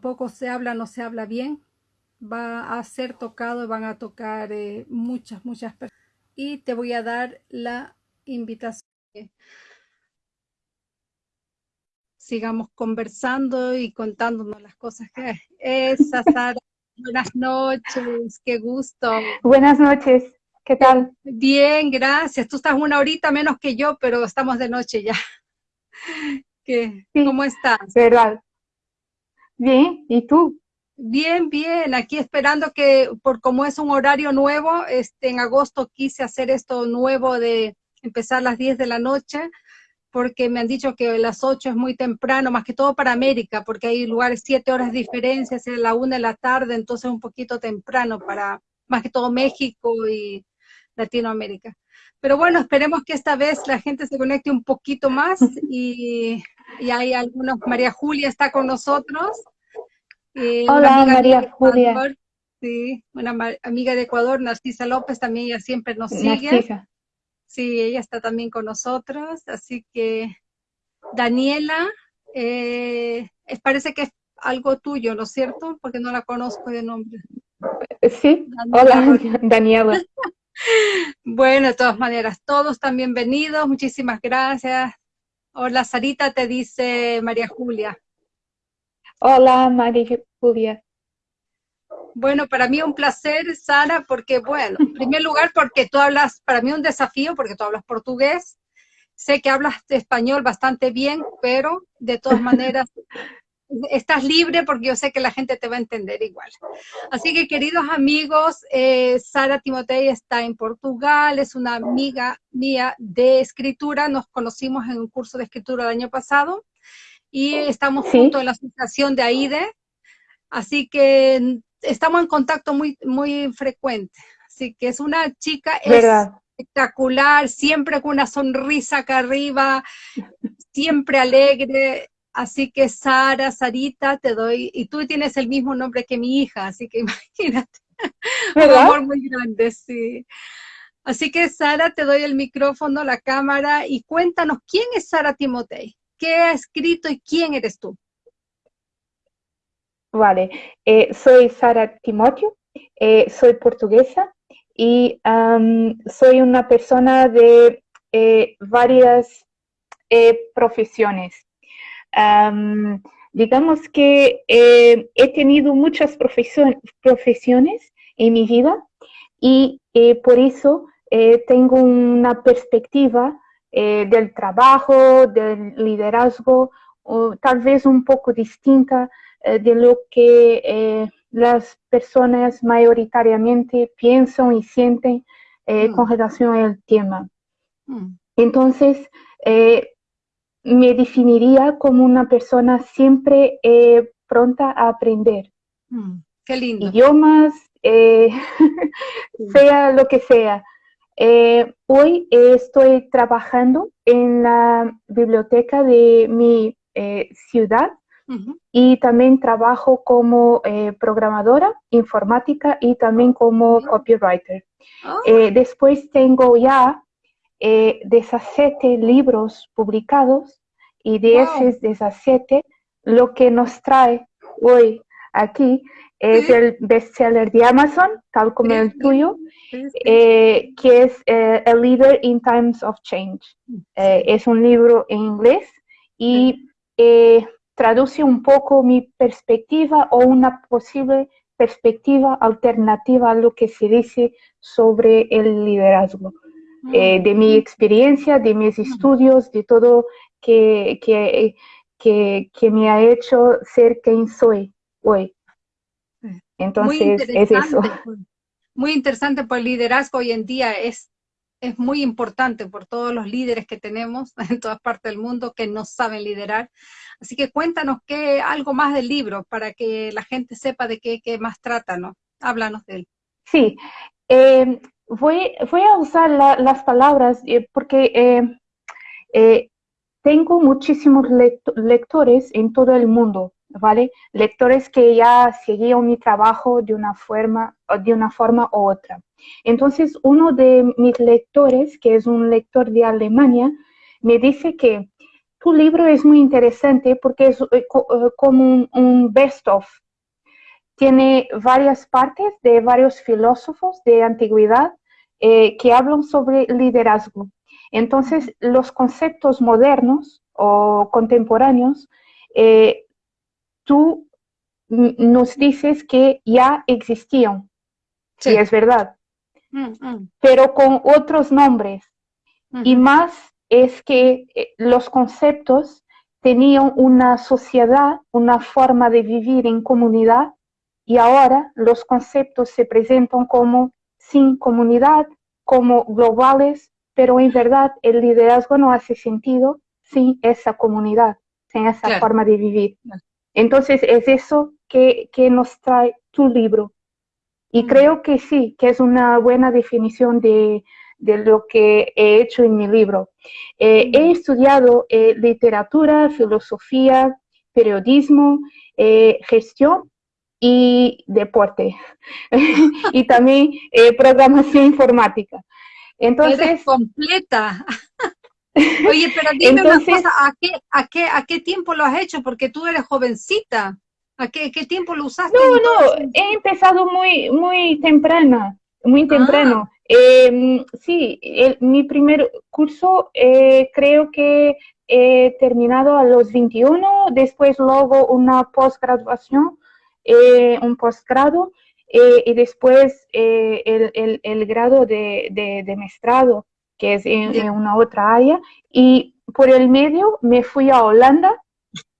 poco se habla, no se habla bien. Va a ser tocado, van a tocar eh, muchas, muchas personas. Y te voy a dar la invitación. Sigamos conversando y contándonos las cosas que es. Sara, buenas noches, qué gusto. Buenas noches, ¿qué tal? Bien, gracias. Tú estás una horita menos que yo, pero estamos de noche ya. ¿Qué? ¿Cómo estás? Verdad. Bien, ¿y tú? Bien, bien, aquí esperando que, por como es un horario nuevo, este, en agosto quise hacer esto nuevo de empezar las 10 de la noche, porque me han dicho que las 8 es muy temprano, más que todo para América, porque hay lugares 7 horas de diferencia, es la 1 de la tarde, entonces un poquito temprano para más que todo México y Latinoamérica. Pero bueno, esperemos que esta vez la gente se conecte un poquito más y, y hay algunos, María Julia está con nosotros. Eh, Hola, María Julia. Sí, una amiga de Ecuador, Narcisa López, también ella siempre nos sigue. Sí, ella está también con nosotros, así que Daniela, eh, parece que es algo tuyo, ¿no es cierto? Porque no la conozco de nombre. Sí, hola Daniela. bueno, de todas maneras, todos están bienvenidos, muchísimas gracias. Hola, Sarita, te dice María Julia. Hola, María Julia. Bueno, para mí un placer, Sara, porque, bueno, en primer lugar, porque tú hablas, para mí un desafío, porque tú hablas portugués. Sé que hablas español bastante bien, pero de todas maneras estás libre porque yo sé que la gente te va a entender igual. Así que queridos amigos, eh, Sara Timotei está en Portugal, es una amiga mía de escritura, nos conocimos en un curso de escritura el año pasado y estamos juntos en la asociación de AIDE, así que estamos en contacto muy, muy frecuente. Así que es una chica espectacular, siempre con una sonrisa acá arriba, siempre alegre, Así que Sara, Sarita, te doy, y tú tienes el mismo nombre que mi hija, así que imagínate, un amor muy grande, sí. Así que Sara, te doy el micrófono, la cámara, y cuéntanos, ¿quién es Sara Timotei? ¿Qué ha escrito y quién eres tú? Vale, eh, soy Sara Timoteo, eh, soy portuguesa y soy una persona de eh, varias profesiones digamos que he tenido muchas profesiones en mi vida y por eso tengo una perspectiva del trabajo, del liderazgo, tal vez un poco distinta de lo que las personas mayoritariamente piensan y sienten mm. con relación al tema. Mm. Entonces, me definiría como una persona siempre eh, pronta a aprender. Mm, qué lindo. Idiomas, eh, sea lo que sea. Eh, hoy estoy trabajando en la biblioteca de mi ciudad y también trabajo como programadora informática y también como copywriter. Ah. después tengo ya eh, 17 libros publicados y de esos 17 lo que nos trae hoy aquí es el bestseller de Amazon, tal como el tuyo, eh, que es eh, A Leader in Times of Change. Eh, es un libro en inglés y traduce un poco mi perspectiva o una posible perspectiva alternativa a lo que se dice sobre el liderazgo. Eh, de mi experiencia, de mis estudios, de todo que, que, que, me ha hecho ser quien soy hoy. Entonces, es eso. Pues. Muy interesante, pues el liderazgo hoy en día es, es muy importante por todos los líderes que tenemos en todas partes del mundo que no saben liderar. Así que cuéntanos qué, algo más del libro para que la gente sepa de qué, qué más trata, ¿no? Háblanos de él. Sí, eh, voy, voy a usar las palabras eh, porque eh, eh, tengo muchísimos lectores en todo el mundo, ¿vale? Lectores que ya seguían mi trabajo de una forma, de una forma u otra. Entonces, uno de mis lectores, que es un lector de Alemania, me dice que tu libro es muy interesante porque es como un best-of tiene varias partes de varios filósofos de antigüedad eh, que hablan sobre liderazgo. Entonces, los conceptos modernos o contemporáneos, eh, tú nos dices que ya existían, sí. es verdad, mm, mm. pero con otros nombres. Y más es que eh, los conceptos tenían una sociedad, una forma de vivir en comunidad y ahora los conceptos se presentan como sin comunidad, como globales, pero en verdad el liderazgo no hace sentido sin esa comunidad, sin esa forma de vivir. Entonces es eso que, nos trae tu libro. Y creo que sí, que es una buena definición de, lo que he hecho en mi libro. Eh, he estudiado eh, literatura, filosofía, periodismo, eh, gestión y deporte y también programación informática. Entonces, completa. Oye, pero dime una cosa, ¿a qué, a, qué, ¿a qué tiempo lo has hecho? Porque tú eres jovencita. ¿A qué, qué tiempo lo usaste? No, no, he empezado muy, muy temprana, muy temprano. Ah. Em, sí, mi primer curso eh, creo que he terminado a los 21, después luego una postgraduación eh, un posgrado eh, y después eh, el, el, grado de, de, de, maestrado, que es en, una otra área. Y por el medio me fui a Holanda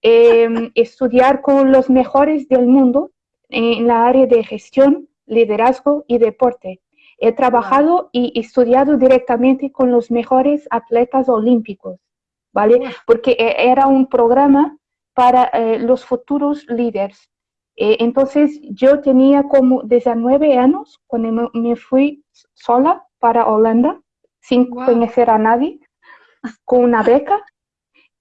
eh, estudiar con los mejores del mundo en la área de gestión, liderazgo y deporte. He trabajado y estudiado directamente con los mejores atletas olímpicos, ¿vale? Porque era un programa para los futuros líderes. Eh, entonces yo tenía como 19 años cuando me, fui sola para Holanda, sin conocer a nadie, con una beca.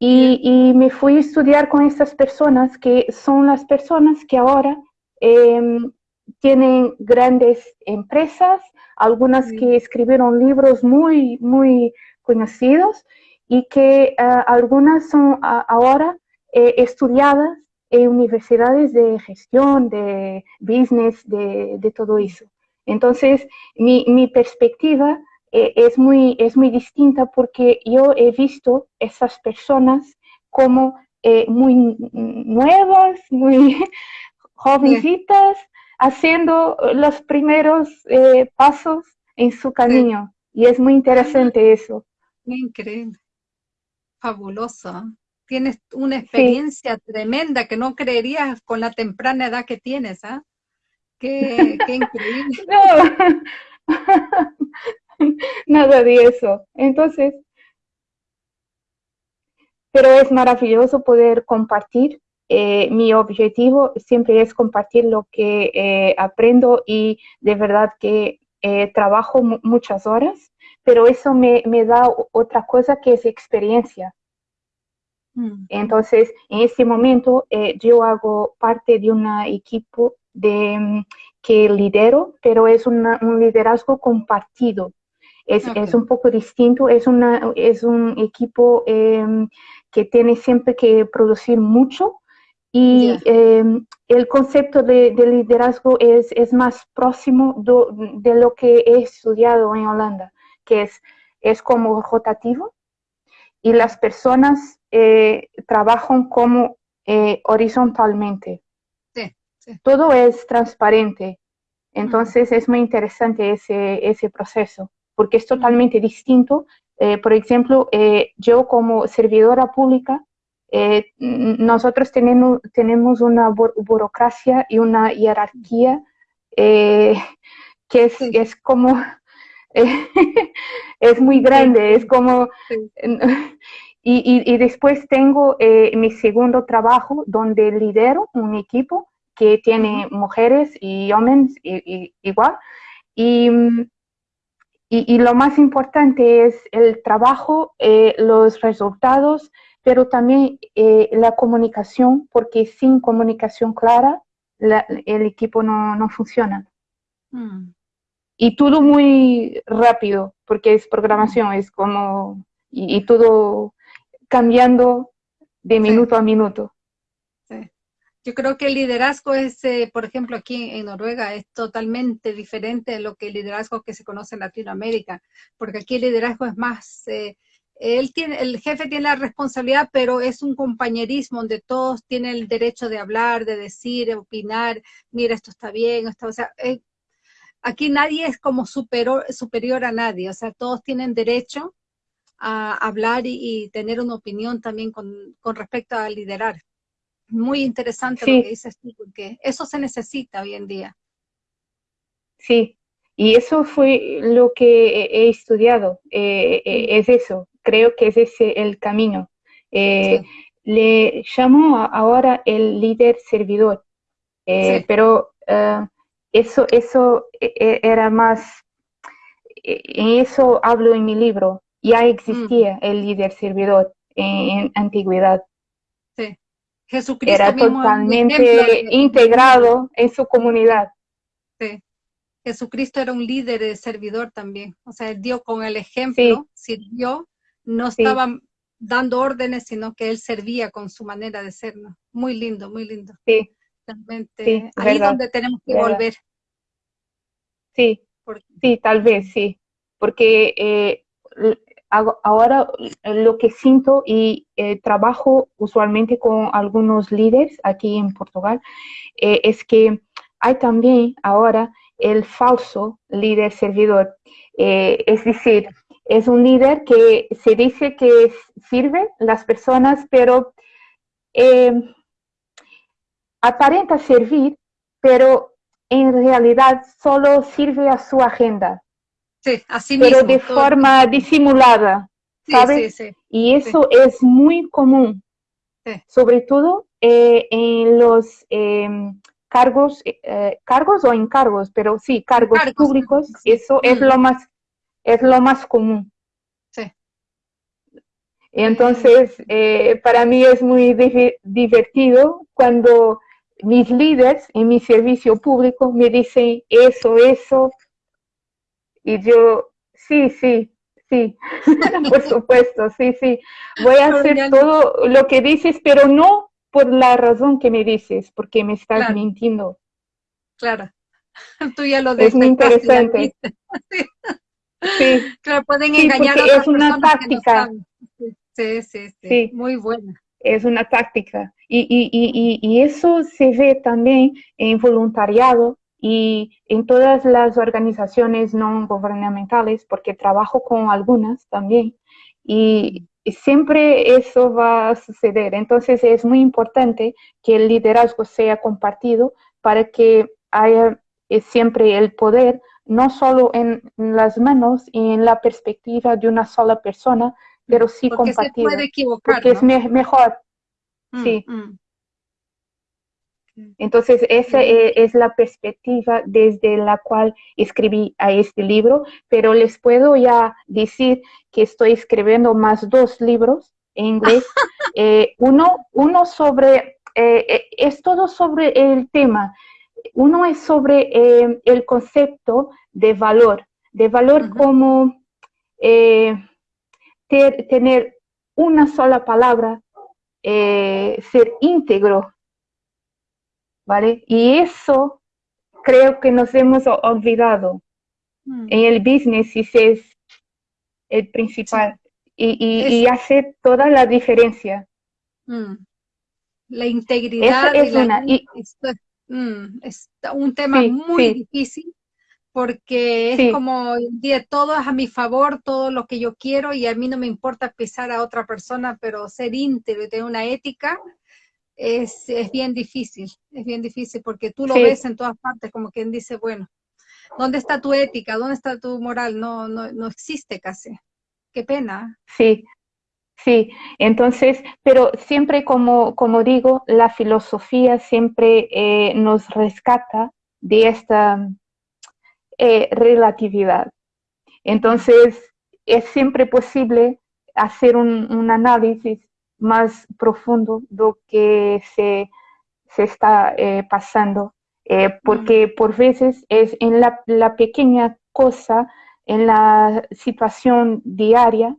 Y, me fui a estudiar con estas personas que son las personas que ahora em, tienen grandes empresas, algunas que escribieron libros muy, muy conocidos y que ah, algunas son ahora eh, estudiadas en universidades de gestión, de business, de, todo eso. Entonces, mi, mi perspectiva eh, es, muy, es muy distinta porque yo he visto esas personas como eh, muy nuevas, muy jovencitas, haciendo los primeros eh, pasos en su camino. Y es muy interesante eso. Increíble. Fabuloso tienes una experiencia tremenda que no creerías con la temprana edad que tienes, ¿ah? Qué, increíble. nada de eso. Entonces, pero es maravilloso poder compartir. Eh, mi objetivo siempre es compartir lo que eh, aprendo y de verdad que eh, trabajo muchas horas, pero eso me, me da otra cosa que es experiencia. Mm. Entonces, en este momento yo hago parte de un equipo de, mm, que lidero, pero es un liderazgo compartido. Es, es, un poco distinto, es, una, es un equipo em, que tiene siempre que producir mucho y em, el concepto de, liderazgo es, es, más próximo de lo que he estudiado en Holanda, que es, es como rotativo y las personas eh, trabajan como eh, horizontalmente. Todo es transparente. Entonces es muy interesante ese, ese proceso, porque es totalmente distinto. Eh, por ejemplo, yo como servidora pública, nosotros tenemos, tenemos una burocracia y una jerarquía que es, es como es muy grande, es como y, después tengo eh, mi segundo trabajo donde lidero un equipo que tiene mujeres y hombres igual. Y, y, lo más importante es el trabajo, eh, los resultados, pero también eh, la comunicación, porque sin comunicación clara el equipo no, no funciona. Mm. Y todo muy rápido, porque es programación, es como, y todo cambiando de minuto a minuto. Yo creo que el liderazgo es, eh, por ejemplo, aquí en Noruega es totalmente diferente de lo que el liderazgo que se conoce en Latinoamérica, porque aquí el liderazgo es más, eh, él tiene, el jefe tiene la responsabilidad, pero es un compañerismo donde todos tienen el derecho de hablar, de decir, de opinar, mira, esto está bien, esto, o sea, eh, aquí nadie es como superior, superior a nadie, o sea, todos tienen derecho a hablar y, tener una opinión también con, con respecto a liderar muy interesante lo que dices tú, porque eso se necesita hoy en día. Sí, y eso fue lo que he estudiado, eh, eh, es eso, creo que es ese el camino. Eh, le llamo ahora el líder servidor, pero eso, eso era más, en eso hablo en mi libro, ya existía mm. el líder servidor en antigüedad. Jesucristo era totalmente integrado en su comunidad. Sí. Jesucristo era un líder de servidor también. O sea, él dio con el ejemplo, sirvió, no estaba dando órdenes, sino que él servía con su manera de ser. Muy lindo, muy lindo. Sí. Realmente, ahí es donde tenemos que volver. Sí, sí, tal vez sí. Porque eh, ahora eh, lo que siento y eh, trabajo usualmente con algunos líderes aquí en Portugal eh, es que hay también ahora el falso líder servidor. es decir, es un líder que se dice que sirve las personas, pero aparenta servir, pero en realidad solo sirve a su agenda Sí, así Pero de forma disimulada, ¿sabes? Sí, sí, y eso es muy común, sobre todo eh, en los em, cargos, eh, cargos o encargos, pero sí, cargos, públicos, eso es mm. lo más, es lo más común. Sí. Entonces, eh, para mí es muy divertido cuando mis líderes en mi servicio público me dicen eso, eso, y yo, sí, sí, sí, por supuesto, sí, sí. Voy a hacer todo lo que dices, pero no por la razón que me dices, porque me estás mintiendo. Claro, tú ya lo Es muy interesante. Sí. Claro, pueden engañar a otras es una táctica. sí, sí, sí, muy buena. Es una táctica. Y, y, y, y, eso se ve también en voluntariado, y en todas las organizaciones no gubernamentales, porque trabajo con algunas también, y siempre eso va a suceder. Entonces es muy importante que el liderazgo sea compartido para que haya eh, siempre el poder, no solo en las manos y en la perspectiva de una sola persona, pero sí compartido. porque es mejor. Mm, sí. Mm. Entonces, esa e, es la perspectiva desde la cual escribí a este libro, pero les puedo ya decir que estoy escribiendo más dos libros en inglés. Eh, uno, uno sobre, eh, eh, es todo sobre el tema. Uno es sobre el concepto de valor, de valor como tener una sola palabra, ser íntegro ¿vale? Y eso creo que nos hemos olvidado. Mm. En el business es el principal y, hace toda la diferencia. Mm. La integridad es, una, mm, es, un tema muy difícil porque es como todo es a mi favor, todo lo que yo quiero y a mí no me importa pisar a otra persona, pero ser íntegro y tener una ética es, es bien difícil, es bien difícil porque tú lo ves en todas partes, como quien dice, bueno, ¿dónde está tu ética? ¿Dónde está tu moral? No, no, no existe casi. Qué pena. Sí, sí. Entonces, pero siempre como, como digo, la filosofía siempre eh, nos rescata de esta eh, relatividad. Entonces, es siempre posible hacer un, un análisis más profundo lo que se, se está eh, pasando, eh, porque mm. por veces es en la, la, pequeña cosa, en la situación diaria,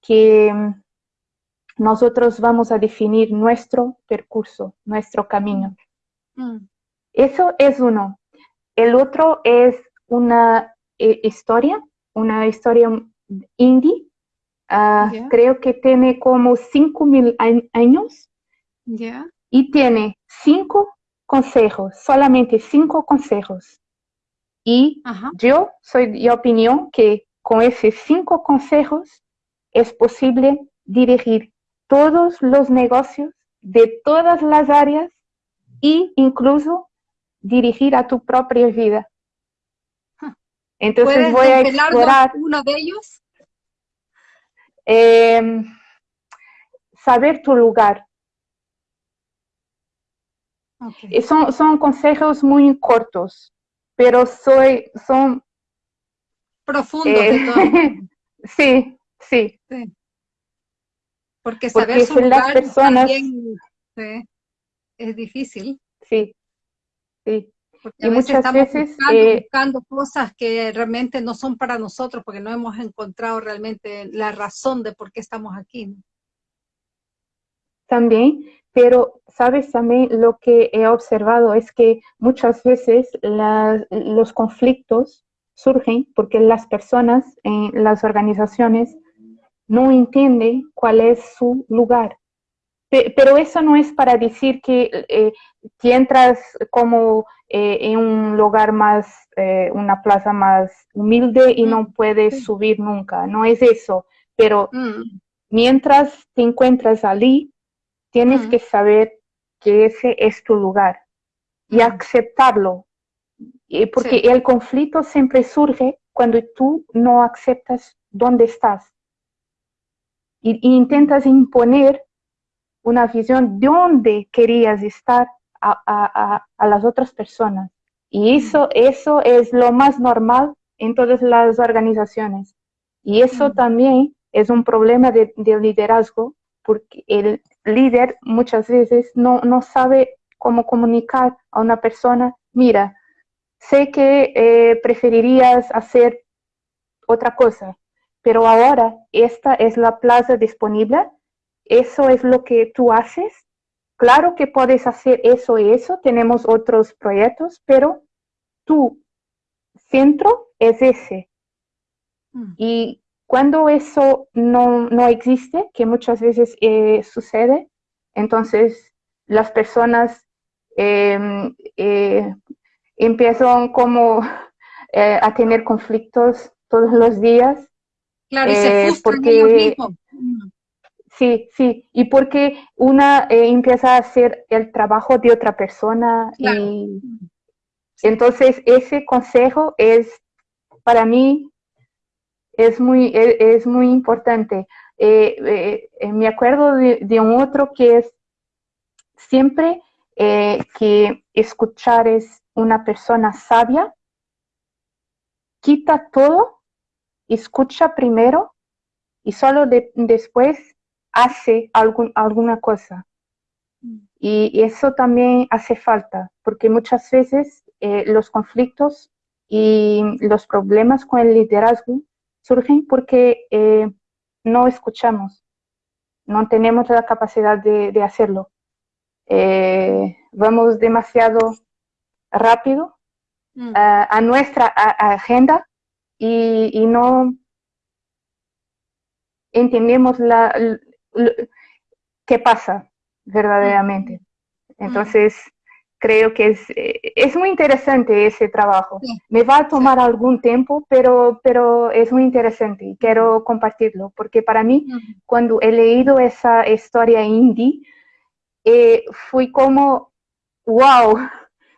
que, nosotros vamos a definir nuestro percurso, nuestro camino. Mm. Eso es uno. El otro es una eh, historia, una historia indie. Ah, creo que tiene como 5.000 años. Y tiene cinco consejos, solamente cinco consejos. Y yo soy de opinión que con esos cinco consejos es posible dirigir todos los negocios de todas las áreas e incluso dirigir a tu propia vida. Entonces voy a explorar uno de ellos. Em, saber tu lugar. Son, son consejos muy cortos, pero soy, son... Profundos. Eh, sí, sí, Porque saber su lugar las personas, también es difícil. Sí, sí. Y muchas veces buscando, eh, buscando, cosas que realmente no son para nosotros porque no hemos encontrado realmente la razón de por qué estamos aquí. También, pero sabes también lo que he observado es que muchas veces los conflictos surgen porque las personas en las organizaciones no entienden cuál es su lugar pero eso no es para decir que eh, entras como eh, en un lugar más, eh, una plaza más humilde y no puedes subir nunca, no es eso. Pero mm. mientras te encuentras allí, tienes mm. que saber que ese es tu lugar y aceptarlo. Porque el conflicto siempre surge cuando tú no aceptas dónde estás. y intentas imponer una visión de dónde querías estar a, las otras personas. Y eso, eso es lo más normal en todas las organizaciones. Y eso también es un problema de, liderazgo, porque el líder muchas veces no, no, sabe cómo comunicar a una persona, mira, sé que eh, preferirías hacer otra cosa, pero ahora esta es la plaza disponible eso es lo que tú haces. Claro que puedes hacer eso y eso, tenemos otros proyectos, pero tu centro es ese. Mm. Y cuando eso no, existe, que muchas veces eh, sucede, entonces las personas em, eh, empiezan como eh, a tener conflictos todos los días. Claro, y se porque, Sí, sí, y porque una eh, empieza a hacer el trabajo de otra persona y entonces ese consejo es, para mí, es muy, e, es, muy importante. Eh, eh, me acuerdo de, un otro que es siempre que escuchar es una persona sabia, quita todo, escucha primero y solo después hace algún, alguna cosa. Mm. Y eso también hace falta, porque muchas veces eh, los conflictos y los problemas con el liderazgo surgen porque eh, no escuchamos, no tenemos la capacidad de, hacerlo. Eh, vamos demasiado rápido mm. a, nuestra agenda y, no entendemos la, qué pasa verdaderamente. Entonces, creo que es, eh, es muy interesante ese trabajo. Me va a tomar algún tiempo, pero, pero es muy interesante y quiero compartirlo, porque para mí, cuando he leído esa historia indie, eh, fui como, wow,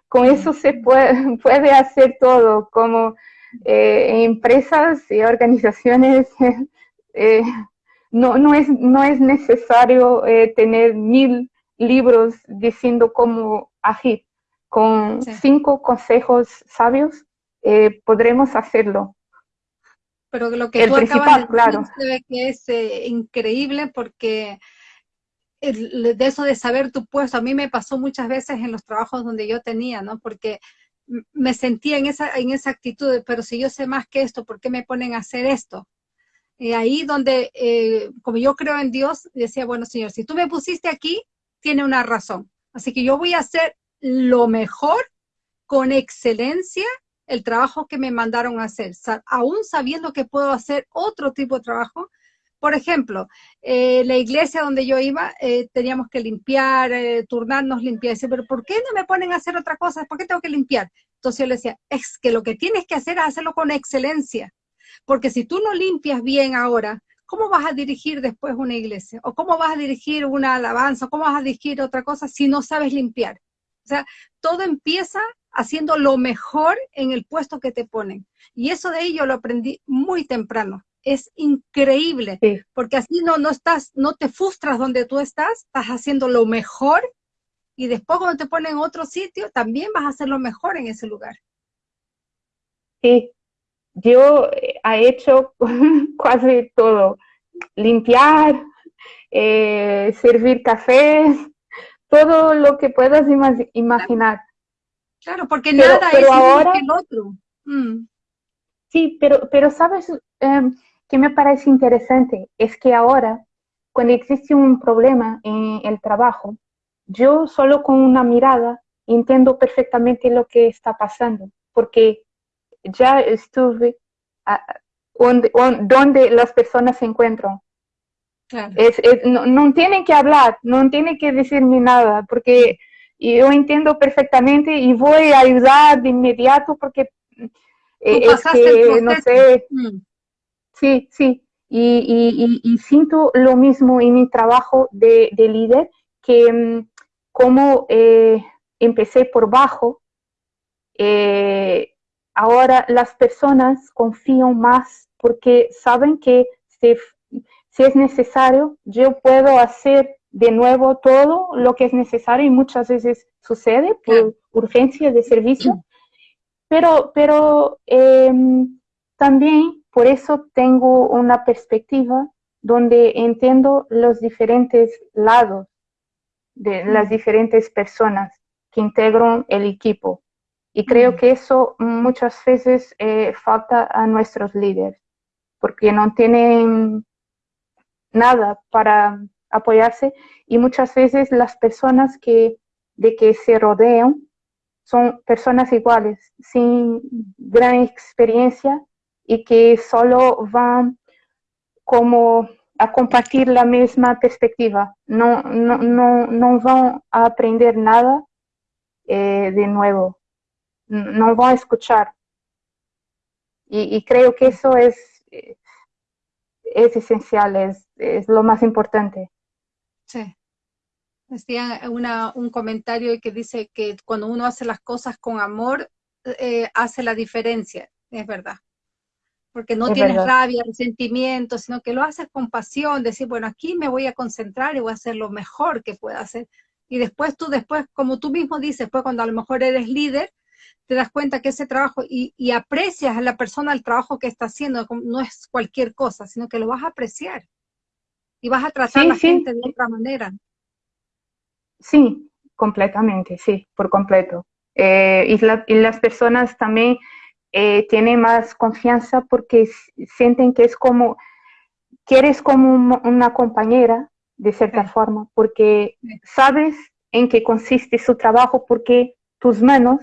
con eso se puede, puede hacer todo, como eh, empresas y organizaciones no, no, es, no es necesario eh, tener mil libros diciendo cómo agir. Con cinco consejos sabios eh, podremos hacerlo. Pero lo que tú acabas de claro. que es eh, increíble porque de eso de saber tu puesto, a mí me pasó muchas veces en los trabajos donde yo tenía, ¿no? Porque me sentía en esa, en esa actitud de, pero si yo sé más que esto, ¿por qué me ponen a hacer esto? Y ahí donde, eh, como yo creo en Dios, decía, bueno, Señor, si tú me pusiste aquí, tiene una razón. Así que yo voy a hacer lo mejor, con excelencia, el trabajo que me mandaron a hacer, aún sabiendo que puedo hacer otro tipo de trabajo. Por ejemplo, eh, la iglesia donde yo iba, eh, teníamos que limpiar, turnarnos, limpiar. Pero ¿por qué no me ponen a hacer otra cosa? ¿Por qué tengo que limpiar? Entonces yo le decía, es que lo que tienes que hacer es hacerlo con excelencia. Porque si tú no limpias bien ahora, ¿cómo vas a dirigir después una iglesia? ¿O cómo vas a dirigir una alabanza? ¿Cómo vas a dirigir otra cosa si no sabes limpiar? O sea, todo empieza haciendo lo mejor en el puesto que te ponen. Y eso de ahí yo lo aprendí muy temprano. Es increíble, porque así no, no estás, no te frustras donde tú estás, estás haciendo lo mejor y después cuando te ponen en otro sitio, también vas a hacer lo mejor en ese lugar. Sí, yo he eh, hecho casi todo, limpiar, eh, servir cafés, todo lo que puedas imaginar. Claro, porque nada es ahora, que el otro. Mm. Sí, pero, pero sabes em, que me parece interesante, es que ahora, cuando existe un problema en el trabajo, yo solo con una mirada entiendo perfectamente lo que está pasando, porque ya estuve donde, las personas se encuentran. no, tienen que hablar, no tienen que decirme nada, porque yo entiendo perfectamente y voy a ayudar de inmediato porque eh, es que, no sé, mm. sí, sí, y, siento lo mismo en mi trabajo de, líder, que mm, como eh, empecé por bajo, eh, ahora las personas confían más porque saben que si, es necesario, yo puedo hacer de nuevo todo lo que es necesario y muchas veces sucede por urgencia de servicio. Pero, pero em, también por eso tengo una perspectiva donde entiendo los diferentes lados de las diferentes personas que integran el equipo. Y creo que eso muchas veces eh, falta a nuestros líderes, porque no tienen nada para apoyarse y muchas veces las personas que, de que se rodean son personas iguales, sin gran experiencia y que solo van como a compartir la misma perspectiva. No, no, no, no van a aprender nada eh, de nuevo no va a escuchar. Y, creo que eso es, es esencial, es, es lo más importante. Sí. Decía una, un comentario que dice que cuando uno hace las cosas con amor, eh, hace la diferencia. Es verdad. Porque no tienes rabia, resentimiento, sino que lo haces con pasión, decir, bueno, aquí me voy a concentrar y voy a hacer lo mejor que pueda hacer. Y después tú, después, como tú mismo dices, pues cuando a lo mejor eres líder, te das cuenta que ese trabajo y, aprecias a la persona el trabajo que está haciendo, no es cualquier cosa, sino que lo vas a apreciar y vas a tratar a la gente de otra manera. Sí, completamente, sí, por completo. Eh, y, las personas también eh, tienen más confianza porque sienten que es como, que eres como una compañera, de cierta forma, porque sabes en qué consiste su trabajo, porque tus manos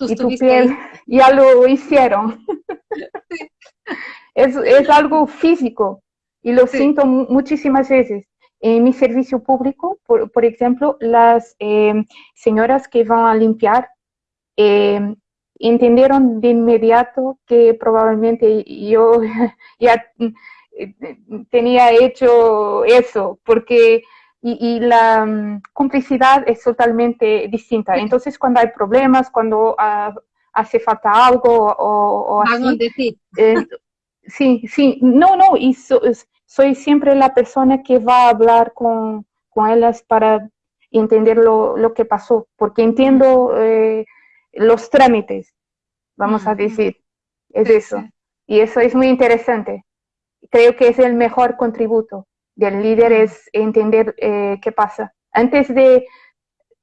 y tu piel ya lo hicieron. es, algo físico y lo siento muchísimas veces. En mi servicio público, por, por ejemplo, las em, señoras que van a limpiar em, entendieron de inmediato que probablemente yo ya eh, tenía hecho eso, porque y, la mm, complicidad es totalmente distinta. Entonces, cuando hay problemas, cuando ah, hace falta algo o, así, eh, sí, sí, no, no, y soy siempre la persona que va a hablar con, con ellas para entender lo, lo, que pasó, porque entiendo eh, los trámites, vamos a decir, es eso. Y eso es muy interesante. Creo que es el mejor contributo del líder es entender eh, qué pasa. Antes de,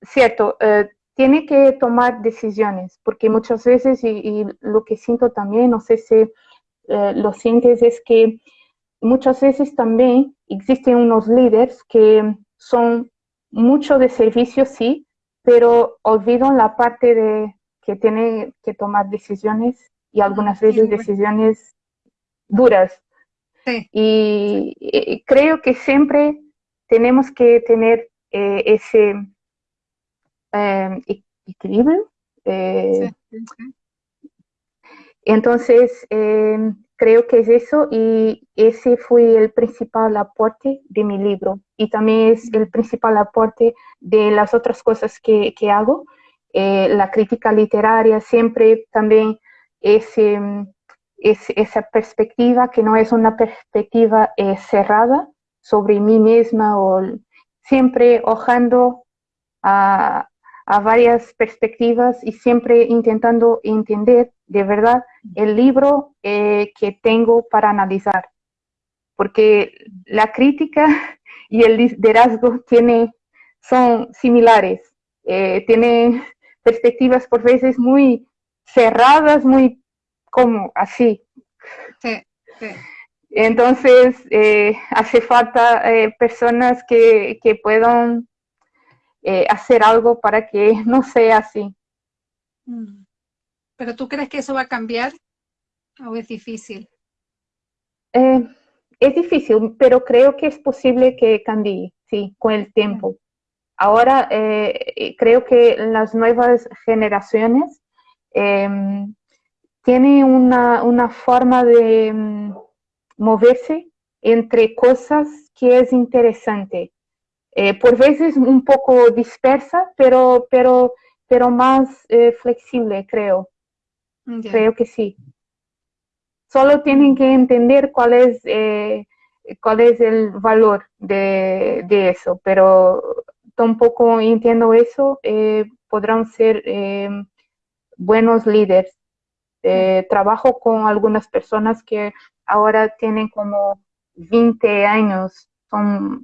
cierto, eh, tiene que tomar decisiones, porque muchas veces, y, lo que siento también, no sé si eh, lo sientes, es que muchas veces también existen unos líderes que son mucho de servicio, sí, pero olvidan la parte de que tienen que tomar decisiones y algunas veces decisiones duras. Y, creo que siempre tenemos que tener eh, ese eh, equilibrio. Eh, entonces, creo que es eso y ese fue el principal aporte de mi libro y también es el principal aporte de las otras cosas que, hago. Eh, la crítica literaria siempre también es, esa perspectiva que no es una perspectiva eh, cerrada sobre mí misma o siempre ojando a, a varias perspectivas y siempre intentando entender de verdad el libro eh, que tengo para analizar. Porque la crítica y el liderazgo tiene, son similares, eh, tienen perspectivas por veces muy cerradas, muy como así. Sí, sí. Entonces, eh, hace falta personas que, que puedan eh, hacer algo para que no sea así. Mm. ¿Pero tú crees que eso va a cambiar o es difícil? Eh, es difícil, pero creo que es posible que cambie, sí, con el tiempo. Ahora eh, creo que las nuevas generaciones tienen una, una, forma de mm, moverse entre cosas que es interesante. Eh, por veces un poco dispersa, pero, pero, pero más eh, flexible, creo. Creo que sí. Solo tienen que entender cuál es, eh, cuál es el valor de, de, eso, pero tampoco entiendo eso, podrán ser buenos líderes. Trabajo con algunas personas que ahora tienen como 20 años, son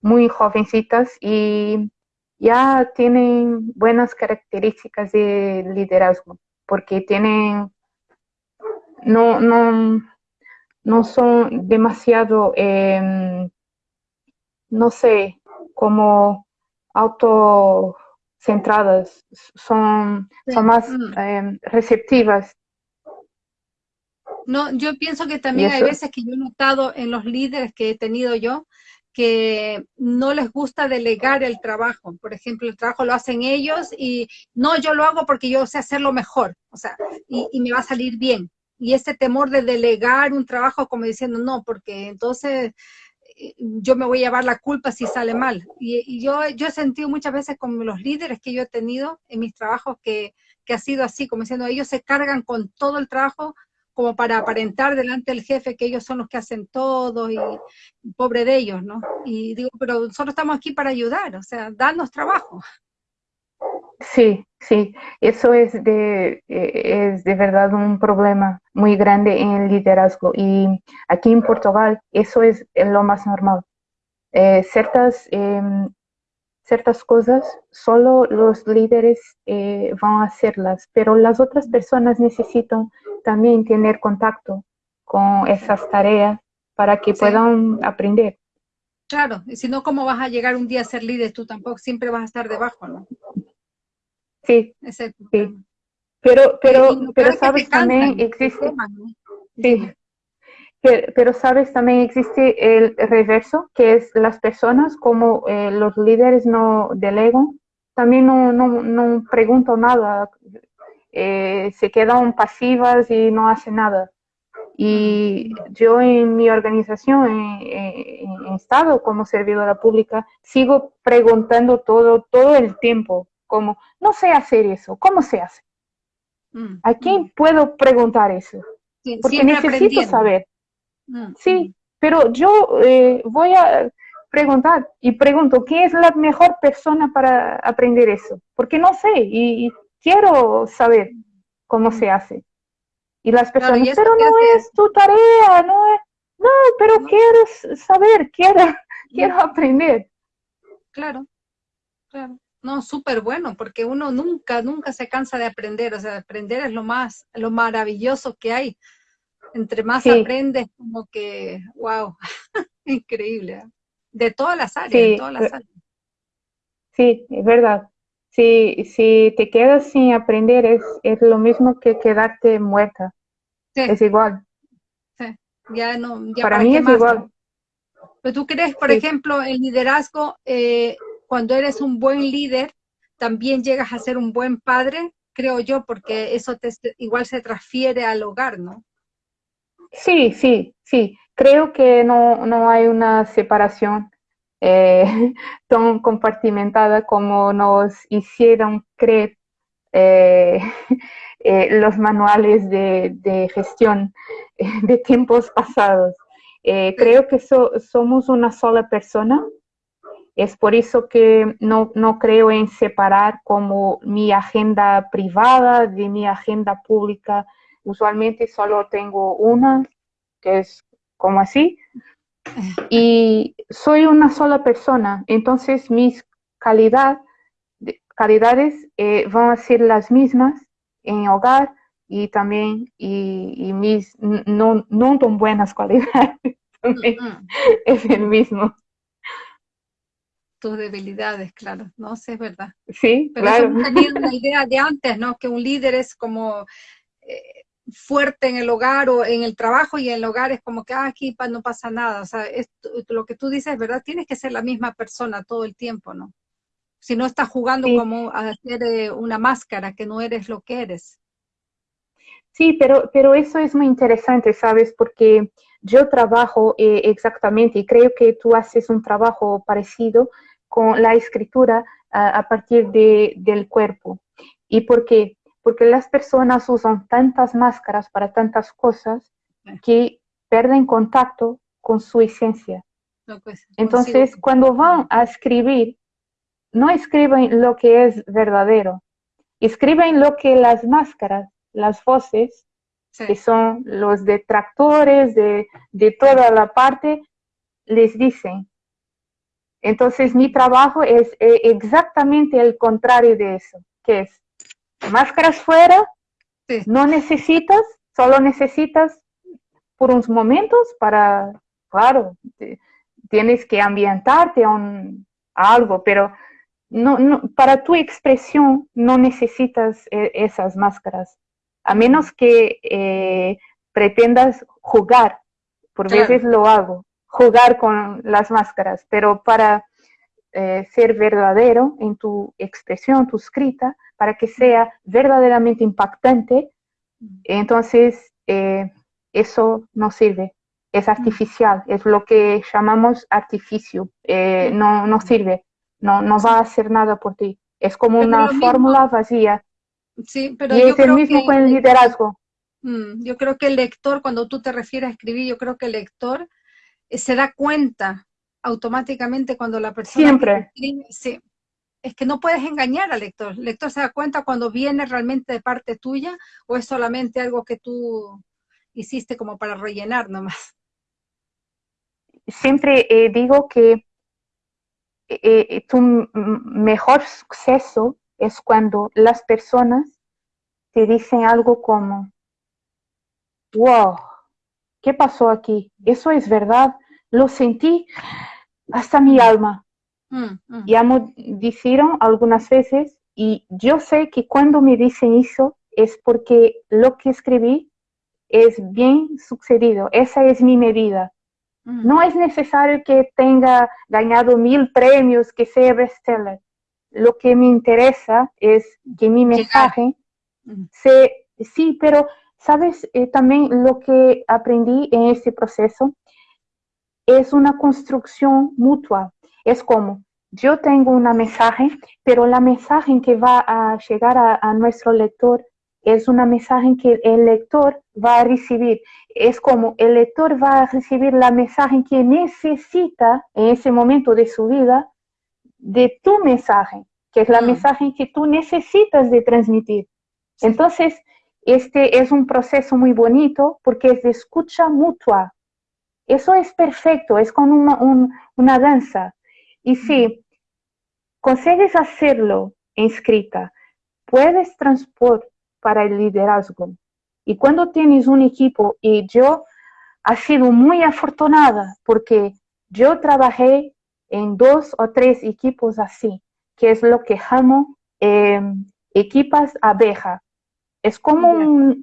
muy jovencitas y ya tienen buenas características de liderazgo, porque tienen, no, no, no son demasiado, em, no sé, como autocentradas, son, son más mm. em, receptivas. No, yo pienso que también hay veces que yo he notado en los líderes que he tenido yo, que no les gusta delegar el trabajo. Por ejemplo, el trabajo lo hacen ellos y no, yo lo hago porque yo sé hacerlo mejor, o sea, y, me va a salir bien. Y ese temor de delegar un trabajo como diciendo, no, porque entonces eh, yo me voy a llevar la culpa si sale mal. Y, yo, yo he sentido muchas veces con los líderes que yo he tenido en mis trabajos que, que ha sido así, como diciendo, ellos se cargan con todo el trabajo como para aparentar delante del jefe que ellos son los que hacen todo y pobre de ellos, ¿no? Y digo, pero nosotros estamos aquí para ayudar, o sea, darnos trabajo. Sí, sí, eso es de, eh, es de verdad un problema muy grande en el liderazgo y aquí en Portugal eso es lo más normal. Eh, ciertas, em, ciertas cosas solo los líderes eh, van a hacerlas, pero las otras personas necesitan también tener contacto con esas tareas para que puedan aprender. Claro, y si no, ¿cómo vas a llegar un día a ser líder? Tú tampoco siempre vas a estar debajo, ¿no? Sí, sí. Pero, pero, pero sabes también existe, sí. Pero, sabes también existe el reverso, que es las personas como eh, los líderes no delegan, también no, no, no pregunto nada, eh, se quedan pasivas y no hacen nada. Y yo en mi organización, en, estado como servidora pública, sigo preguntando todo, todo el tiempo, como, no sé hacer eso, ¿cómo se hace? Mm, ¿A quién mm. puedo preguntar eso? Porque necesito saber. Mm, sí, pero yo eh, voy a preguntar y pregunto, ¿quién es la mejor persona para aprender eso? Porque no sé y quiero saber cómo se hace. Y las personas, pero no es tu tarea, no es, no, pero quiero saber, quiero, quiero aprender. Claro, claro. No, súper bueno, porque uno nunca, nunca se cansa de aprender, o sea, aprender es lo más, lo maravilloso que hay. Entre más aprendes, como que, wow, increíble. ¿eh? De todas las áreas, de todas las áreas. Sí, es verdad. Si, si te quedas sin aprender, es, es lo mismo que quedarte muerta. Es igual. Sí. Ya no, para, mí es igual. Pero tú crees, por ejemplo, el liderazgo, eh, cuando eres un buen líder, también llegas a ser un buen padre, creo yo, porque eso te, igual se transfiere al hogar, ¿no? Sí, sí, sí. Creo que no, no hay una separación eh, tan compartimentada como nos hicieron creer eh, eh, los manuales de, gestión de tiempos pasados. creo que somos una sola persona. Es por eso que no, no creo en separar como mi agenda privada de mi agenda pública. Usualmente solo tengo una, que es como así, y soy una sola persona, entonces mis calidad, calidades eh, van a ser las mismas en hogar y también y, mis no, no, tan buenas cualidades es el mismo. Tus debilidades, claro, no sé, es verdad. Sí, Pero claro. Tenía una idea de antes, ¿no? Que un líder es como eh, fuerte en el hogar o en el trabajo y en el hogar es como que ah, aquí no pasa nada. O sea, lo que tú dices, ¿verdad? Tienes que ser la misma persona todo el tiempo, ¿no? Si no estás jugando como a hacer eh, una máscara, que no eres lo que eres. Sí, pero, pero eso es muy interesante, ¿sabes? Porque yo trabajo eh, exactamente y creo que tú haces un trabajo parecido con la escritura a, partir de, del cuerpo. ¿Y por qué? Porque las personas usan tantas máscaras para tantas cosas que pierden contacto con su esencia. Pues, Entonces, cuando van a escribir, no escriben lo que es verdadero, escriben lo que las máscaras, las voces, que son los detractores de, de toda la parte, les dicen. Entonces, mi trabajo es eh, exactamente el contrario de eso, que es máscaras fuera, no necesitas, solo necesitas por unos momentos para, claro, tienes que ambientarte a, un, algo, pero no, no, para tu expresión no necesitas e, esas máscaras, a menos que eh, pretendas jugar, por veces lo hago, jugar con las máscaras, pero para eh, ser verdadero en tu expresión, tu escrita, para que sea verdaderamente impactante, entonces eh, eso no sirve, es artificial, es lo que llamamos artificio, eh, no, no sirve, no, no va a hacer nada por ti, es como una fórmula vacía. Sí, pero y es el mismo con el liderazgo. Mm, yo creo que el lector, cuando tú te refieres a escribir, yo creo que el lector eh, se da cuenta automáticamente cuando la persona Siempre. sí, es que no puedes engañar al lector. El lector se da cuenta cuando viene realmente de parte tuya o es solamente algo que tú hiciste como para rellenar nomás. Siempre eh, digo que eh, eh, tu mejor suceso es cuando las personas te dicen algo como, wow, ¿qué pasó aquí? Eso es verdad, lo sentí hasta mi alma. Mm, mm. Ya me dijeron algunas veces y yo sé que cuando me dicen eso es porque lo que escribí es bien sucedido, esa es mi medida. Mm. No es necesario que tenga ganado mil premios, que sea bestseller. Lo que me interesa es que mi mensaje se, sí, pero sabes eh, también lo que aprendí en este proceso es una construcción mutua. Es como, yo tengo una mensaje, pero la mensaje que va a llegar a, nuestro lector es una mensaje que el lector va a recibir. Es como el lector va a recibir la mensaje que necesita en ese momento de su vida de tu mensaje, que es la mm. mensaje que tú necesitas de transmitir. Entonces, este es un proceso muy bonito porque es de escucha mutua. Eso es perfecto, es como una, danza. Y si consigues hacerlo en escrita, puedes transpor para el liderazgo. Y cuando tienes un equipo, y yo ha sido muy afortunada porque yo trabajé en dos o tres equipos así, que es lo que llamo eh, equipas abeja. Es como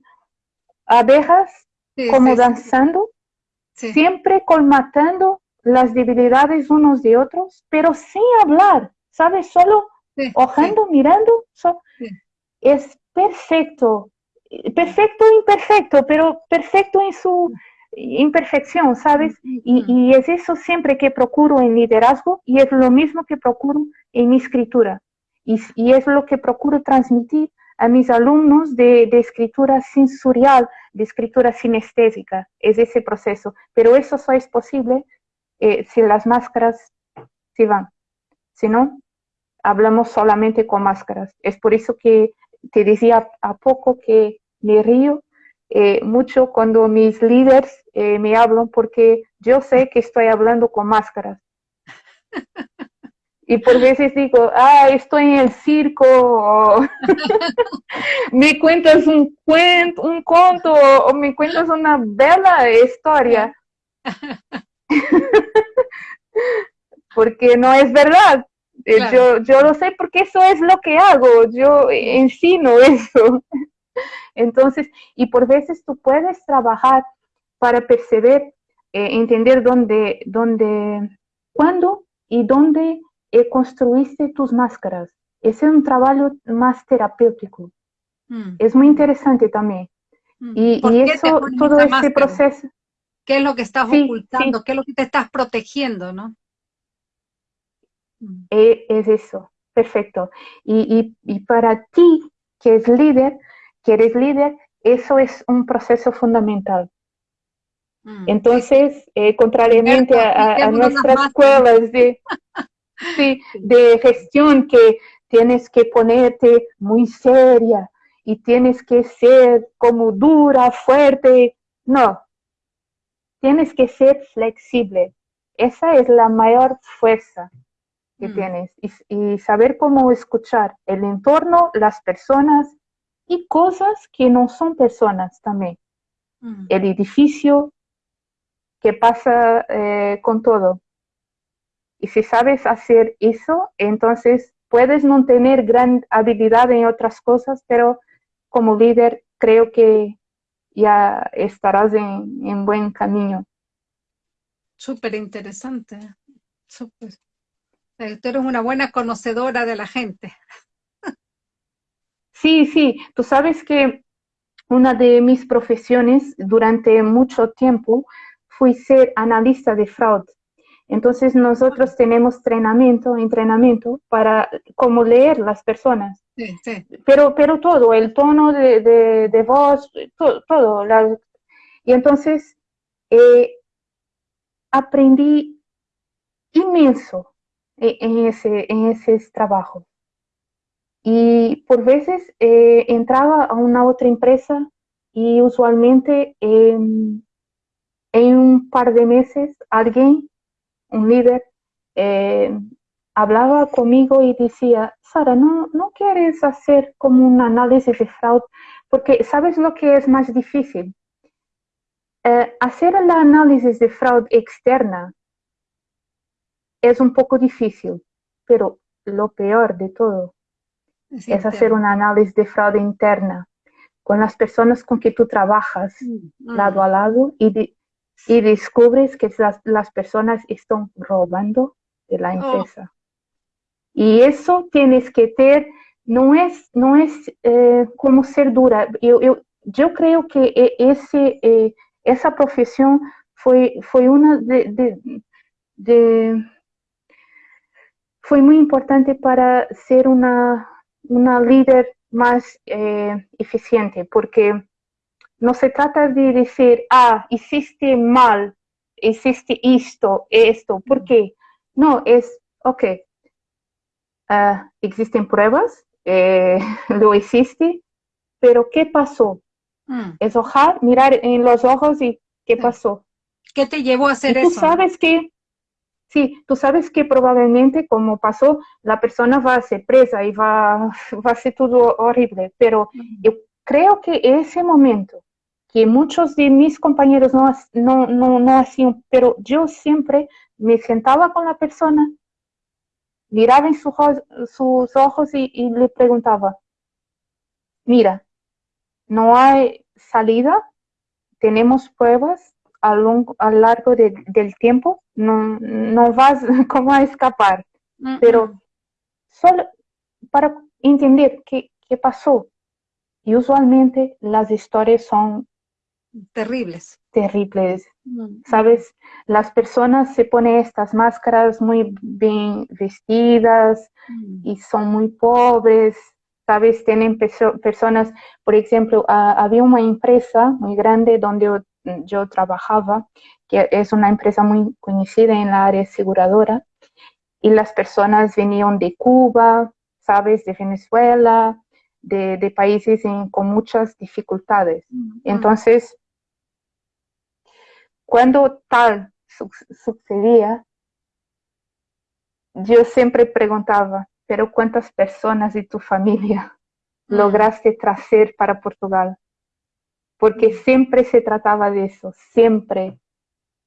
abejas como danzando, siempre colmatando las debilidades unos de otros, pero sin hablar, ¿sabes? Solo ojando, mirando. es perfecto, perfecto imperfecto, pero perfecto en su imperfección, ¿sabes? Y, y, es eso siempre que procuro en liderazgo y es lo mismo que procuro en mi escritura. Y, y es lo que procuro transmitir a mis alumnos de, de, escritura sensorial, de escritura sinestésica, es ese proceso. Pero eso solo es posible eh, si las máscaras se van. Si no, hablamos solamente con máscaras. Es por eso que te decía a poco que me río eh, mucho cuando mis líderes eh, me hablan porque yo sé que estoy hablando con máscaras. Y por veces digo, ah, estoy en el circo, me cuentas un cuento, un conto, o me cuentas una bella historia. porque no es verdad. Eh, yo, yo lo sé porque eso es lo que hago, yo ensino eso. Entonces, y por veces tú puedes trabajar para perceber, eh, entender dónde, dónde, cuándo y dónde eh, construiste tus máscaras. Ese es un trabajo más terapéutico. Mm. Es muy interesante también. Mm. Y, y eso, todo este proceso. ¿Qué es lo que estás ocultando? ¿Qué es lo que te estás protegiendo, no? Mm. E, es eso, perfecto. Y, y, y para ti, que es líder, que eres líder, eso es un proceso fundamental. Mm, Entonces, eh, contrariamente a, nuestras escuelas de, de gestión que tienes que ponerte muy seria y tienes que ser como dura, fuerte, no, tienes que ser flexible. Esa es la mayor fuerza que mm. tienes y, saber cómo escuchar el entorno, las personas y cosas que no son personas también. Mm. El edificio, que pasa eh, con todo. Y si sabes hacer eso, entonces puedes no tener gran habilidad en otras cosas, pero como líder creo que ya estarás en, buen camino. Súper interesante. Súper. Eh, tú eres una buena conocedora de la gente. Sí, sí. Tú sabes que una de mis profesiones durante mucho tiempo fui ser analista de fraude. Entonces nosotros tenemos entrenamiento, entrenamiento para cómo leer las personas. Pero, pero todo, el tono de, de, voz, todo. todo y entonces eh, aprendí inmenso en ese, en ese trabajo. Y por veces eh, entraba a una otra empresa y usualmente en un par de meses alguien, un líder, eh, hablaba conmigo y decía, Sara, ¿no, ¿no quieres hacer como un análisis de fraude? Porque ¿sabes lo que es más difícil? Eh, hacer el análisis de fraude externa es un poco difícil, pero lo peor de todo es, hacer un análisis de fraude interna con las personas con que tú trabajas mm, lado mm. a lado y, y descubres que las, las, personas están robando de la oh. empresa. Y eso tienes que tener, no es, no es eh, como ser dura. Yo, yo, yo, creo que e, ese, eh, esa profesión fue, fue una de, de, de, importante para ser una, una líder más eh, eficiente, porque no se trata de decir, ah, hiciste mal, hiciste esto, esto, ¿por qué? No, es, ok, uh, existen pruebas, eh, lo hiciste, pero ¿qué pasó? Mm. Es ojar, mirar en los ojos y ¿qué pasó? ¿Qué te llevó a hacer y tú eso? sabes que Sí, tú sabes que probablemente como pasó, la persona va a ser presa y va, va a ser todo horrible, pero yo creo que ese momento que muchos de mis compañeros no, no, no, no hacían, pero yo siempre me sentaba con la persona, miraba en sus ojos y, le preguntaba, mira, no hay salida, tenemos pruebas a, lo, largo del tiempo, no, no vas como a escapar, pero solo para entender qué, qué pasó. Y usualmente las historias son terribles. Terribles. Mm. ¿Sabes? Las personas se ponen estas máscaras muy bien vestidas mm. y son muy pobres. ¿Sabes? Tienen personas, por ejemplo, había una empresa muy grande donde yo, trabajaba, que es una empresa muy conocida en la área aseguradora, y las personas venían de Cuba, ¿sabes? De Venezuela, de, países con muchas dificultades. Mm. Entonces, cuando tal sucedía, yo siempre preguntaba, pero ¿cuántas personas de tu familia mm. lograste traer para Portugal? Porque mm. siempre se trataba de eso, siempre.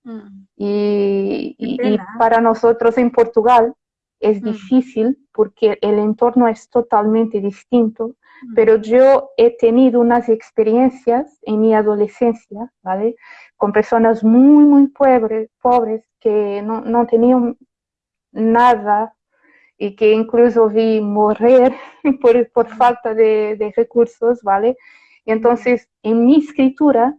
Mm. Y, para nosotros en Portugal es difícil porque el entorno es totalmente distinto, pero yo he tenido unas experiencias en mi adolescencia, ¿vale? Con personas muy, muy pobres, pobres que no, no tenían nada y que incluso vi morir por, por falta de, de, recursos, ¿vale? Entonces, en mi escritura,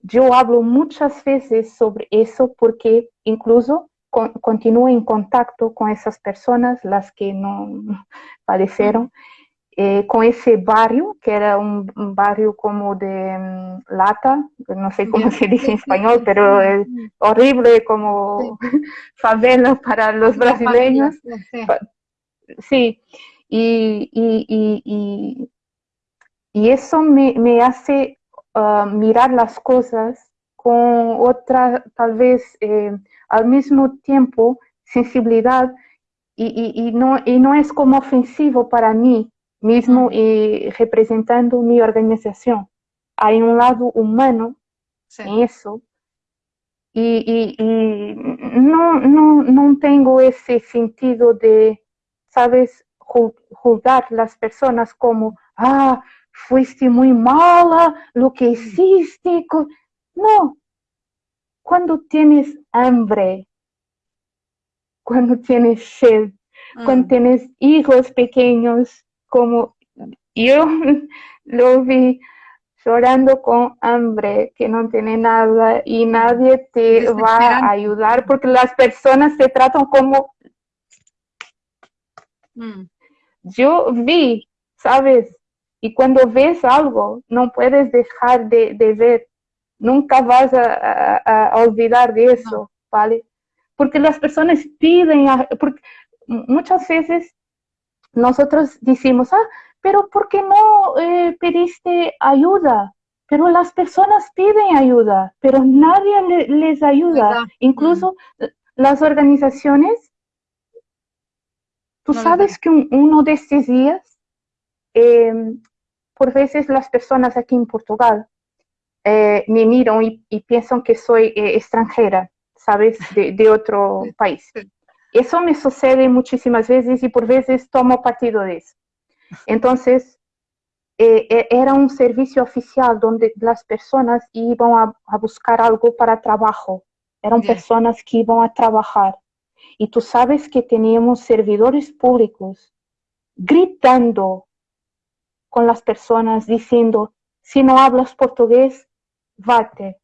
yo hablo muchas veces sobre eso porque incluso continúo en contacto con esas personas, las que no padecieron, eh, con ese barrio, que era un, barrio como de mm, lata, no sé cómo se dice en español, pero es horrible como favela para los brasileños. Sí, y, y, y, eso me, me hace ah, mirar las cosas con otra, tal vez eh, al mismo tiempo, sensibilidad, y, no, y no es como ofensivo para mí, mismo y representando mi organización. Hay un lado humano en eso y, no, no, no tengo ese sentido de, sabes, juzgar las personas como, ah, fuiste muy mala, lo que hiciste. No, cuando tienes hambre, cuando tienes sed, cuando mm. tienes hijos pequeños, como yo lo vi llorando con hambre, que no tiene nada y nadie te va a ayudar porque las personas se tratan como... Mm. Yo vi, ¿sabes? Y cuando ves algo, no puedes dejar de, ver. Nunca vas a, olvidar de eso, ¿vale? Porque las personas piden, porque muchas veces nosotros decimos, ah, pero ¿por qué no eh, pediste ayuda? Pero las personas piden ayuda, pero nadie les ayuda. Incluso mm. las organizaciones, tú sabes que uno de estos días, em, por veces las personas aquí en Portugal eh, me miran y, piensan que soy eh, extranjera, ¿sabes? De, de otro país. Eso me sucede muchísimas veces y por veces tomo partido de eso. Entonces, eh, eh, era un servicio oficial donde las personas iban a, buscar algo para trabajo. Eran personas que iban a trabajar. Y tú sabes que teníamos servidores públicos gritando con las personas diciendo, si no hablas portugués, vate.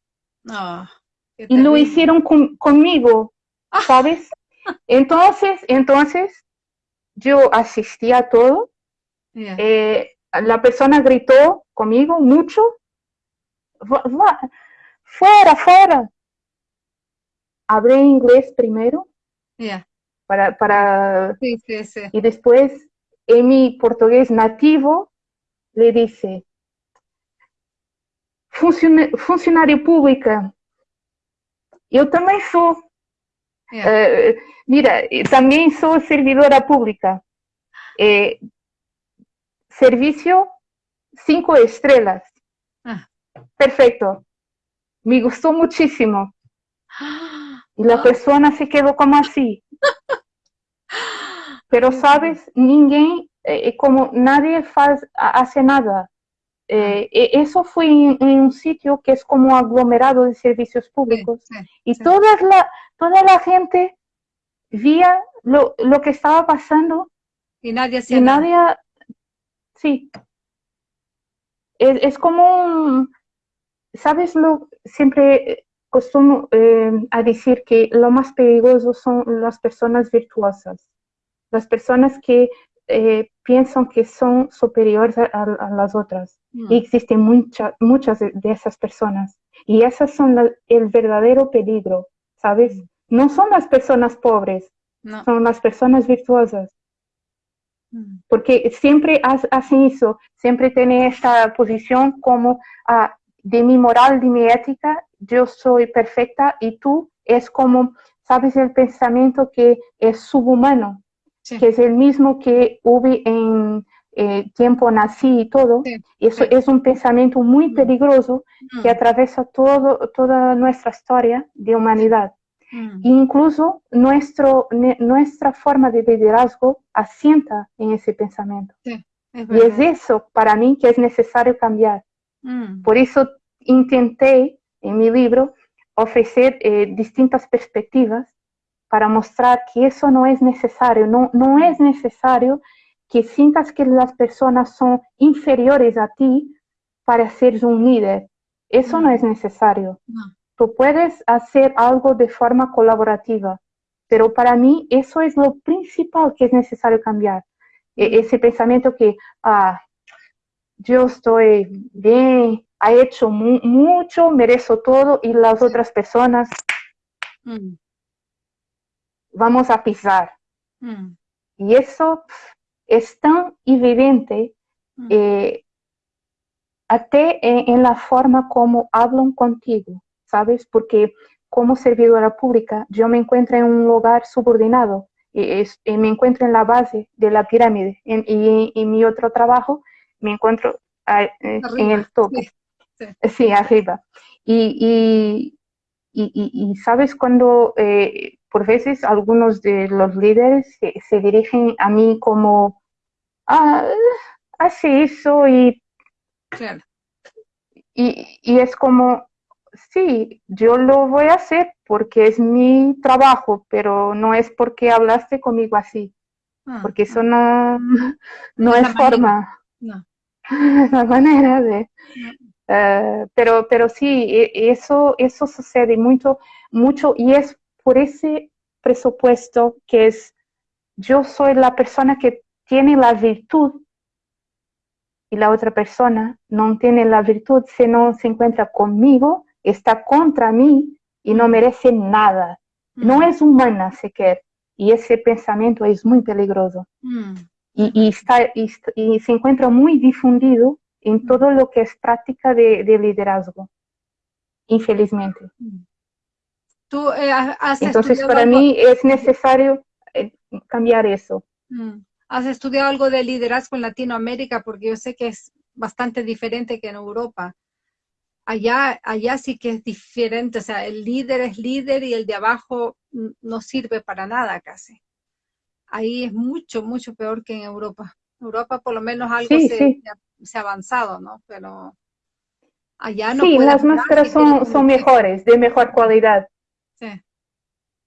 Ah, y lo hicieron conmigo, ah. ¿sabes? Entonces, entonces yo asistí a todo. Eh, la persona gritó conmigo mucho. fuera, fuera. Hablé inglés primero. Para, para, Y después, en mi portugués nativo, le dice, funcionario pública, yo también soy eh, mira, también soy servidora pública. Eh, servicio cinco estrellas. Ah. perfecto. Me gustó muchísimo. Y la persona se quedó como así. Pero, ¿sabes? Ninguém, eh, como nadie hace nada. Eh, e, eso fue en, un sitio que es como aglomerado de servicios públicos y Toda, la, toda la gente vía lo, lo que estaba pasando y nadie hacía nadie, sí, es, es como, ¿sabes? lo Siempre costumo eh, a decir que lo más peligroso son las personas virtuosas, las personas que eh, piensan que son superiores a, las otras. Mm. Y existen muchas de, esas personas. Y esas son el verdadero peligro, ¿sabes? Mm. No son las personas pobres, son las personas virtuosas. Mm. Porque siempre hacen eso, siempre tienen esta posición como ah, de mi moral, de mi ética, yo soy perfecta y tú es como, sabes, el pensamiento que es subhumano que es el mismo que hubo en eh, tiempo nací y todo. Eso es un pensamiento muy mm. peligroso que mm. atraviesa todo, toda nuestra historia de humanidad. Mm. Incluso nuestro, nuestra forma de liderazgo asienta en ese pensamiento. y es eso para mí que es necesario cambiar. Por eso intenté en mi libro ofrecer eh, distintas perspectivas para mostrar que eso no es necesario, no, no es necesario que sientas que las personas son inferiores a ti para ser un líder. Eso no, es necesario. Tú puedes hacer algo de forma colaborativa, pero para mí eso es lo principal que es necesario cambiar. E, ese pensamiento que, ah, yo estoy bien, ha hecho mucho, merezco todo y las otras personas mm vamos a pisar. Mm. Y eso es tan evidente mm. eh, en, la forma como hablan contigo, ¿sabes? Porque como servidora pública yo me encuentro en un lugar subordinado y, me encuentro en la base de la pirámide y en mi otro trabajo me encuentro en el tope. Sí, arriba. Y, y, sabes cuando eh, por veces algunos de los líderes se, dirigen a mí como, ah, hace eso y, y, es como, sí, yo lo voy a hacer porque es mi trabajo, pero no es porque hablaste conmigo así, ah, porque eso no, no, es forma, no. la manera de... Eh, pero, pero sí, e, eso, eso sucede mucho, mucho y es por ese presupuesto que es yo soy la persona que tiene la virtud y la otra persona no tiene la virtud, si no se encuentra conmigo, está contra mí y no merece nada. No es humana siquiera. Y ese pensamiento es muy peligroso. Mm. Y, está, y, se encuentra muy difundido en mm. todo lo que es práctica de, liderazgo, infelizmente. Mm. Tú eh, has Entonces, para mí es necesario eh, cambiar eso. Mm. ¿Has estudiado algo de liderazgo en Latinoamérica? Porque yo sé que es bastante diferente que en Europa. Allá, allá sí que es diferente, o sea, el líder es líder y el de abajo no sirve para nada casi. Ahí es mucho, mucho peor que en Europa. Europa por lo menos algo se, ha avanzado, ¿no? Pero allá no. Sí, las máscaras son, son mejores, de mejor cualidad.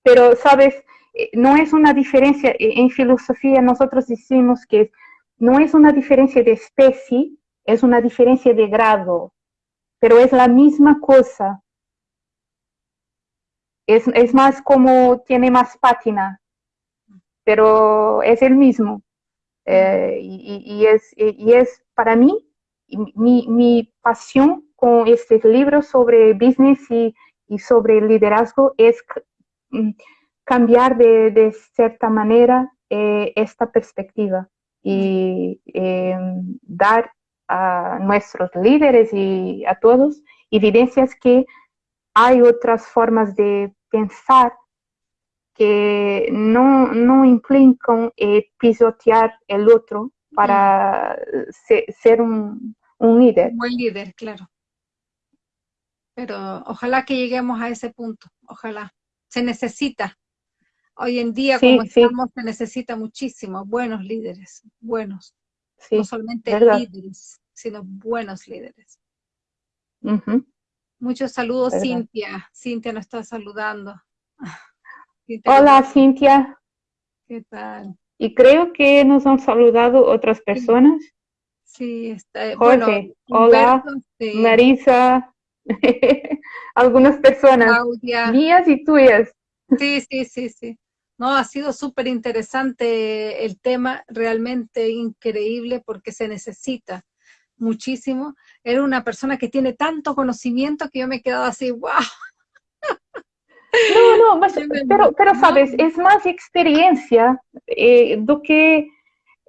Pero, ¿sabes? Eh, no es una diferencia, eh, en filosofía nosotros decimos que no es una diferencia de especie, es una diferencia de grado, pero es la misma cosa. Es, más como tiene más pátina, pero es el mismo. Eh, y, es, y es para mí, mi, mi pasión con este libro sobre business y, y sobre liderazgo es mm, cambiar de, cierta manera eh, esta perspectiva y em, dar a nuestros líderes y a todos evidencias que hay otras formas de pensar que no, no implican eh, pisotear el otro para ser, un, un líder. Buen líder, claro. pero ojalá que lleguemos a ese punto, ojalá. Se necesita. Hoy en día, como estamos, se necesita muchísimo, buenos líderes, buenos. no solamente líderes, sino buenos líderes. Muchos saludos, Cintia. Cintia nos está saludando. Hola, Cintia. ¿Qué tal? Y creo que nos han saludado otras personas. Sí, está. Jorge, hola, Marisa, algunas personas mías y tuyas. Sí, sí, sí, sí. No, ha sido súper interesante el tema, realmente increíble porque se necesita muchísimo. Era una persona que tiene tanto conocimiento que yo me he quedado así, wow. No, no, pero, pero sabes, es más experiencia eh, do que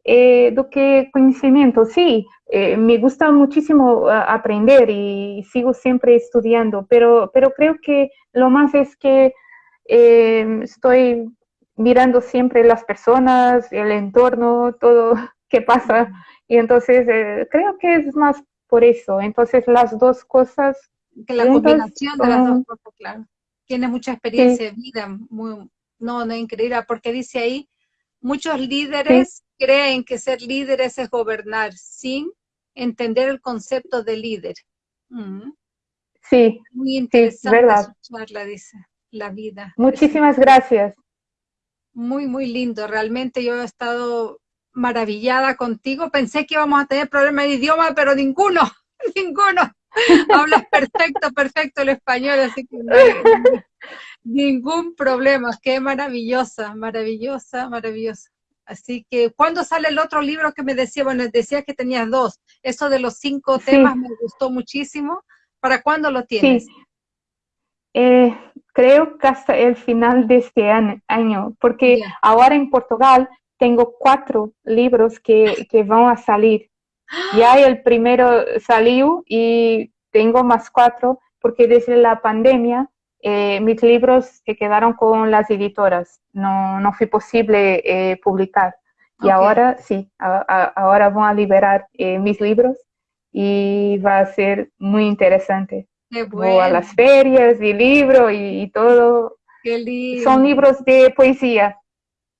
eh, do que conocimiento. Sí, eh, me gusta muchísimo aprender y sigo siempre estudiando, pero, pero creo que lo más es que estoy mirando siempre las personas, el entorno, todo que pasa y entonces eh, creo que es más por eso. Entonces las dos cosas... Que la combinación de las dos cosas, claro. Tiene mucha experiencia de vida, muy, no, no increíble, porque dice ahí, muchos líderes creen que ser líderes es gobernar sin entender el concepto de líder. Sí. Muy interesante verdad. escucharla, dice, la vida. Muchísimas gracias. Muy, muy lindo. Realmente yo he estado maravillada contigo. Pensé que íbamos a tener problemas de idioma, pero ninguno, ninguno. Hablas perfecto, perfecto el español, así que ningún problema. Qué maravillosa, maravillosa, maravillosa. Así que, ¿cuándo sale el otro libro que me decía? Bueno, decías que tenías dos. Eso de los cinco temas me gustó muchísimo. ¿Para cuándo lo tienes? Eh, creo que hasta el final de este año, porque ahora en Portugal tengo cuatro libros que, que van a salir. Ya el primero salió y tengo más cuatro porque desde la pandemia eh, mis libros se quedaron con las editoras. No, no fue posible eh, publicar. Y ahora sí, ahora van a liberar eh, mis libros y va a ser muy interesante. Voy a las ferias y libro y, todo. Son libros de poesía.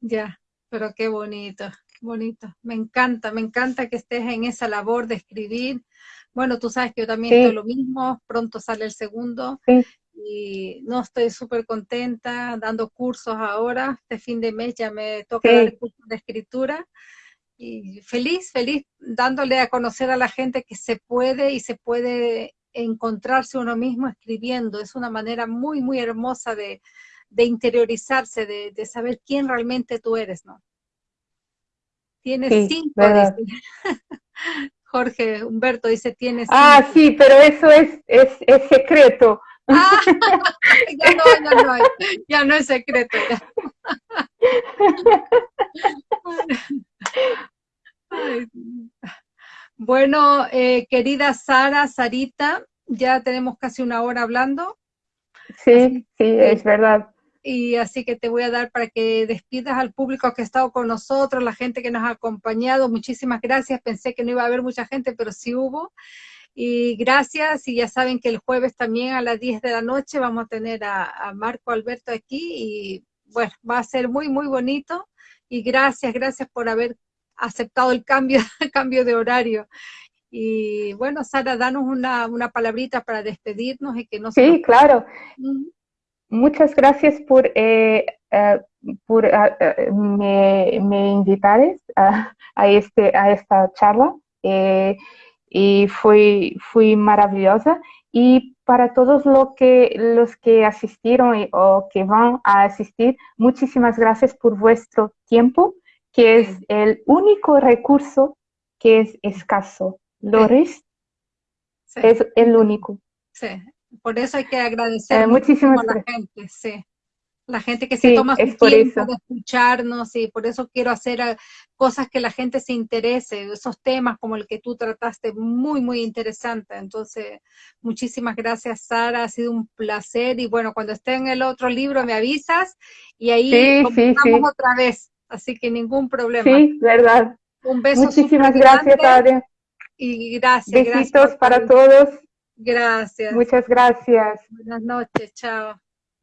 Ya. Pero qué bonito, bonito. Me encanta, me encanta que estés en esa labor de escribir. Bueno, tú sabes que yo también estoy lo mismo, pronto sale el segundo. Y no estoy súper contenta dando cursos ahora. Este fin de mes ya me toca dar cursos de escritura. Y feliz, feliz dándole a conocer a la gente que se puede y se puede encontrarse uno mismo escribiendo. Es una manera muy, muy hermosa de, de interiorizarse, de, saber quién realmente tú eres, ¿no? Tienes cinco, Jorge Humberto dice, tienes Ah, sí, pero eso es, es, secreto. Ah, ya no, ya no, ya no es secreto. Bueno, eh, querida Sara, Sarita, ya tenemos casi una hora hablando. Sí, sí, es verdad y así que te voy a dar para que despidas al público que ha estado con nosotros, la gente que nos ha acompañado. Muchísimas gracias. Pensé que no iba a haber mucha gente, pero sí hubo. Y gracias, y ya saben que el jueves también a las 10 de la noche vamos a tener a, Marco Alberto aquí y bueno, va a ser muy, muy bonito. Y gracias, gracias por haber aceptado el cambio, cambio de horario. Y bueno, Sara, danos una, una palabrita para despedirnos y que no Sí, claro. Muchas gracias por, eh, eh, por eh, me, me invitar a, a, este, a esta charla y fue, fue maravillosa. Y para todos lo que, los que asistieron o que van a asistir, muchísimas gracias por vuestro tiempo, que es el único recurso que es escaso. Loris es el único. Sí, por eso hay que agradecer eh, muchísimo a la gente, sí. La gente que se toma su tiempo de escucharnos y por eso quiero hacer eh, cosas que la gente se interese, esos temas como el que tú trataste, muy, muy interesante. Entonces, muchísimas gracias, Sara, ha sido un placer y bueno, cuando esté en el otro libro me avisas y ahí sí, otra vez, así que ningún problema. Sí, verdad. Un beso. Muchísimas gracias, Adria. Y gracias. Besitos para todos. Gracias. Muchas gracias. Buenas noches, chao.